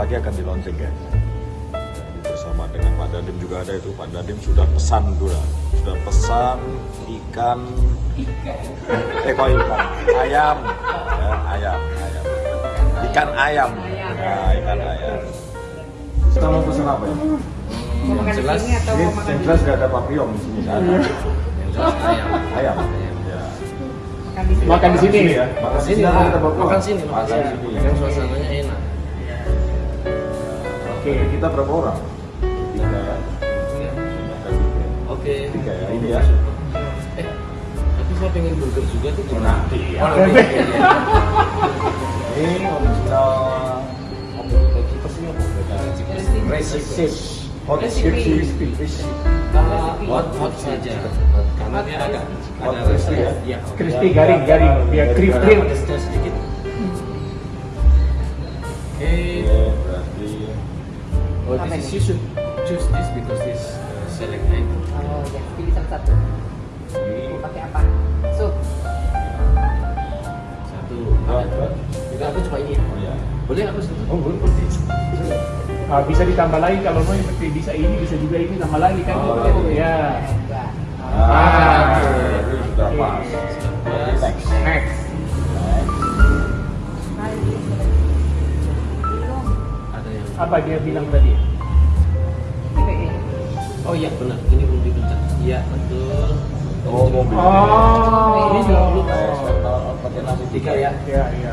lagi akan di launching. Jadi bersama dengan Pak Dadim juga ada itu Pak Dadim sudah pesan dulu sudah pesan ikan eh kok ikan ayam ya, ayam ayam ikan ayam ya, ikan ayam kita mau pesan apa ya? Mau makan di jelas. sini atau Ini mau makan jelas gak ada papillon di sini kan? Yang jelas ayam. Ayam. Ya. makan di sini? Makan di sini. ya. Makan Sini, sini ah, ada makan sini, Makan makan sini. sini. Yang suasananya Oke, kita berapa orang? Tiga ya. Oke. Tiga ya, ini ya. Eh, tapi saya pengen burger juga tuh. Oh, nanti ya. Oh, nanti. Iya, iya. Ini original Kita sini apa? recipe. Hot Recipe. crispy. Crispy. Hot hot saja. Karena dia agak ada crispy ya? Iya. Crispy garing garing biar krim Ada sedikit. Oh, this is you should choose this because this uh, select item. Oh ya, pilih salah satu. Mau pakai apa? Sup. Satu. dua. Juga aku cuma ini. Oh ya. Boleh aku satu? Oh, boleh. Ah, bisa ditambah lagi kalau mau seperti bisa ini bisa juga ini tambah lagi kan Oh, iya. ya. Dua. Ah, Apa dia bilang tadi? Oh iya benar, ini belum dipencet. Iya betul. Oh, mobil. Oh. Ini juga belum. Tahu pakai nasi Tiga ya. Ya, ya.